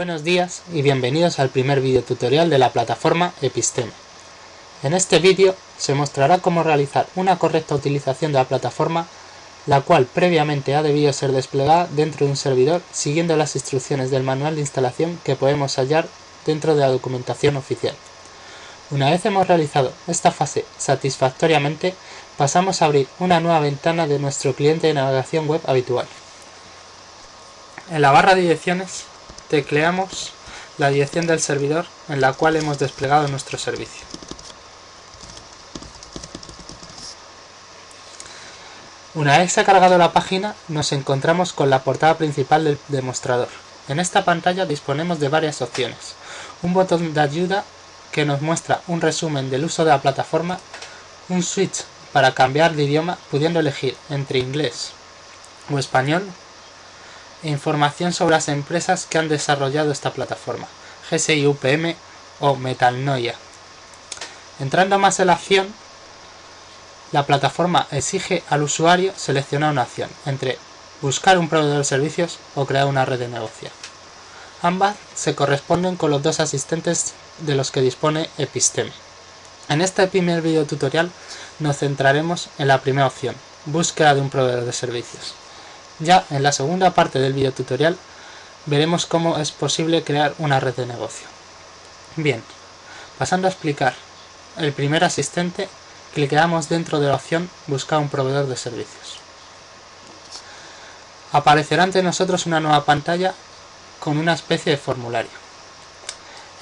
Buenos días y bienvenidos al primer vídeo tutorial de la plataforma Episteme. En este vídeo se mostrará cómo realizar una correcta utilización de la plataforma, la cual previamente ha debido ser desplegada dentro de un servidor siguiendo las instrucciones del manual de instalación que podemos hallar dentro de la documentación oficial. Una vez hemos realizado esta fase satisfactoriamente, pasamos a abrir una nueva ventana de nuestro cliente de navegación web habitual. En la barra de direcciones tecleamos la dirección del servidor en la cual hemos desplegado nuestro servicio. Una vez se ha cargado la página, nos encontramos con la portada principal del demostrador. En esta pantalla disponemos de varias opciones. Un botón de ayuda que nos muestra un resumen del uso de la plataforma, un switch para cambiar de idioma pudiendo elegir entre inglés o español información sobre las empresas que han desarrollado esta plataforma, GSI UPM o Metalnoia. Entrando más en la acción, la plataforma exige al usuario seleccionar una opción entre buscar un proveedor de servicios o crear una red de negocio. Ambas se corresponden con los dos asistentes de los que dispone Episteme. En este primer video tutorial nos centraremos en la primera opción, búsqueda de un proveedor de servicios. Ya en la segunda parte del video tutorial veremos cómo es posible crear una red de negocio. Bien, pasando a explicar el primer asistente, cliqueamos dentro de la opción Buscar un proveedor de servicios. Aparecerá ante nosotros una nueva pantalla con una especie de formulario.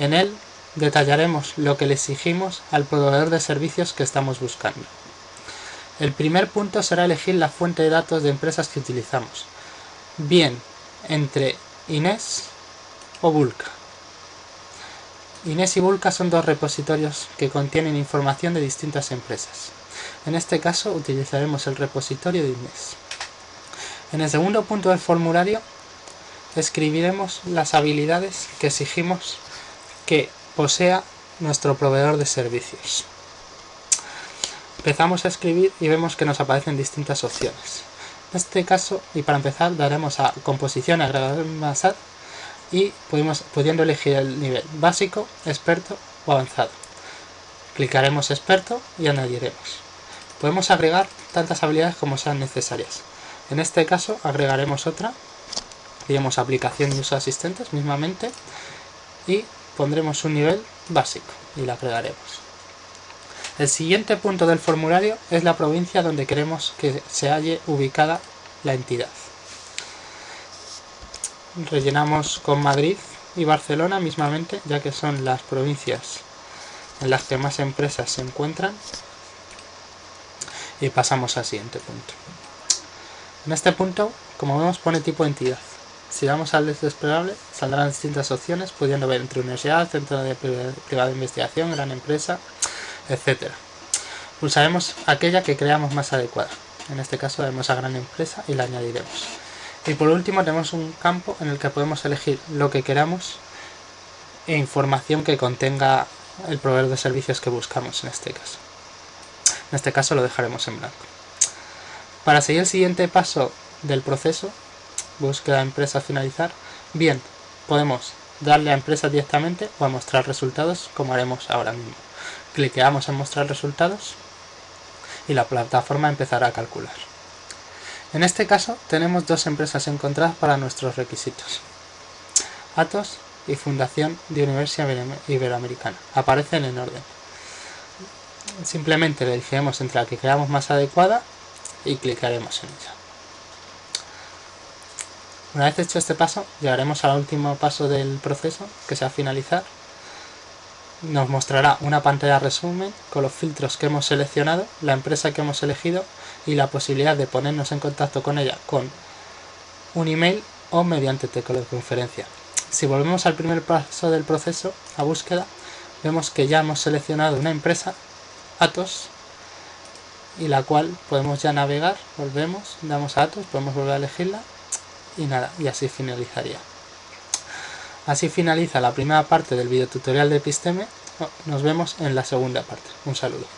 En él detallaremos lo que le exigimos al proveedor de servicios que estamos buscando. El primer punto será elegir la fuente de datos de empresas que utilizamos, bien entre Inés o Vulca. Inés y Vulca son dos repositorios que contienen información de distintas empresas. En este caso utilizaremos el repositorio de Inés. En el segundo punto del formulario escribiremos las habilidades que exigimos que posea nuestro proveedor de servicios. Empezamos a escribir y vemos que nos aparecen distintas opciones. En este caso, y para empezar, daremos a composición, agregador más y podemos, pudiendo elegir el nivel básico, experto o avanzado. Clicaremos experto y añadiremos. Podemos agregar tantas habilidades como sean necesarias. En este caso agregaremos otra, diremos aplicación y uso asistentes mismamente y pondremos un nivel básico y la agregaremos. El siguiente punto del formulario es la provincia donde queremos que se halle ubicada la entidad. Rellenamos con Madrid y Barcelona mismamente, ya que son las provincias en las que más empresas se encuentran. Y pasamos al siguiente punto. En este punto, como vemos, pone tipo entidad. Si damos al desplegable, saldrán distintas opciones, pudiendo ver entre universidad, centro de privada de investigación, gran empresa, etc. Pulsaremos aquella que creamos más adecuada. En este caso daremos a gran empresa y la añadiremos. Y por último tenemos un campo en el que podemos elegir lo que queramos e información que contenga el proveedor de servicios que buscamos en este caso. En este caso lo dejaremos en blanco. Para seguir el siguiente paso del proceso, búsqueda empresa finalizar, bien, podemos darle a empresa directamente o a mostrar resultados como haremos ahora mismo cliqueamos en mostrar resultados y la plataforma empezará a calcular. En este caso tenemos dos empresas encontradas para nuestros requisitos. Atos y Fundación de Universidad Iberoamericana. Aparecen en orden. Simplemente le elegiremos entre la que creamos más adecuada y clicaremos en ella. Una vez hecho este paso, llegaremos al último paso del proceso, que sea finalizar, nos mostrará una pantalla resumen con los filtros que hemos seleccionado, la empresa que hemos elegido y la posibilidad de ponernos en contacto con ella con un email o mediante teleconferencia. Si volvemos al primer paso del proceso, a búsqueda, vemos que ya hemos seleccionado una empresa, Atos, y la cual podemos ya navegar, volvemos, damos a Atos, podemos volver a elegirla y nada, y así finalizaría. Así finaliza la primera parte del video tutorial de Episteme. Nos vemos en la segunda parte. Un saludo.